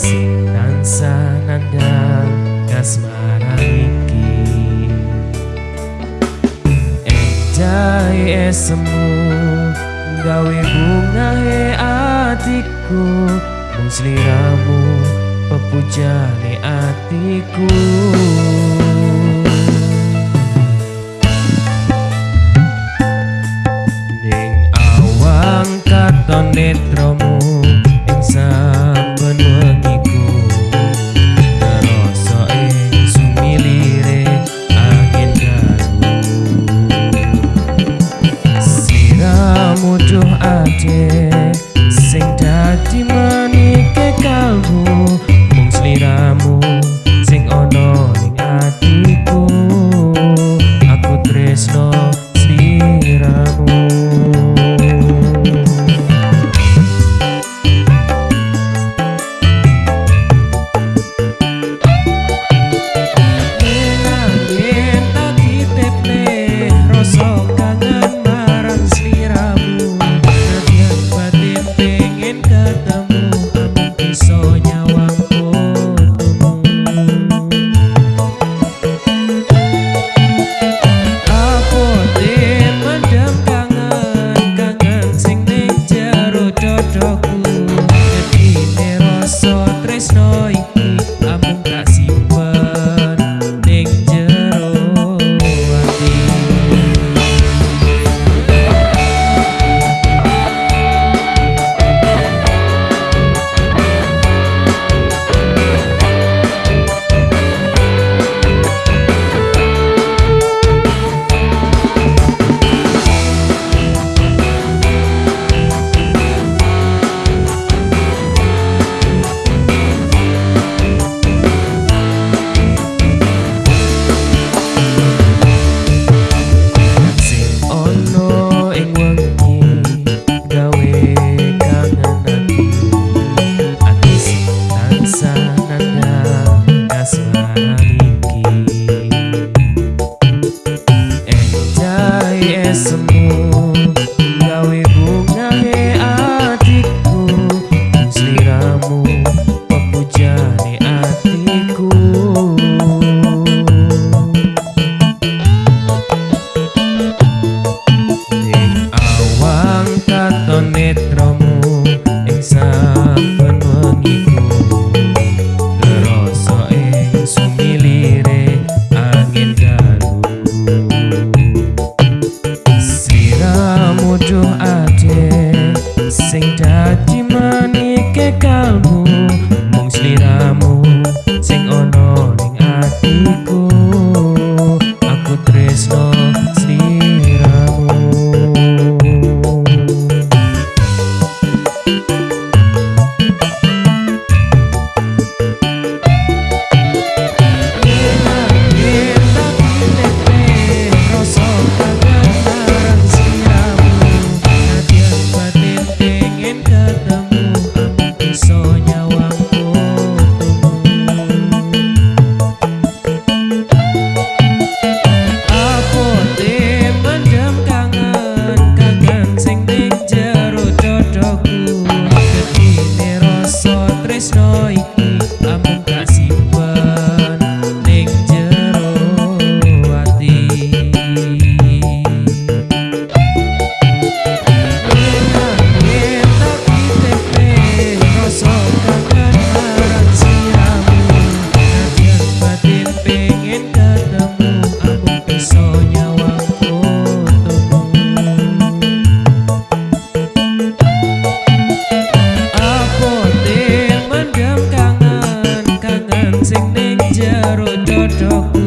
sing tansa nandang kasmara ingki Endai esemu gawe bunga he atiku Musliramu pepujane atiku. karo dodoku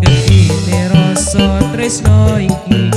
Gedi te rosa tresno iki.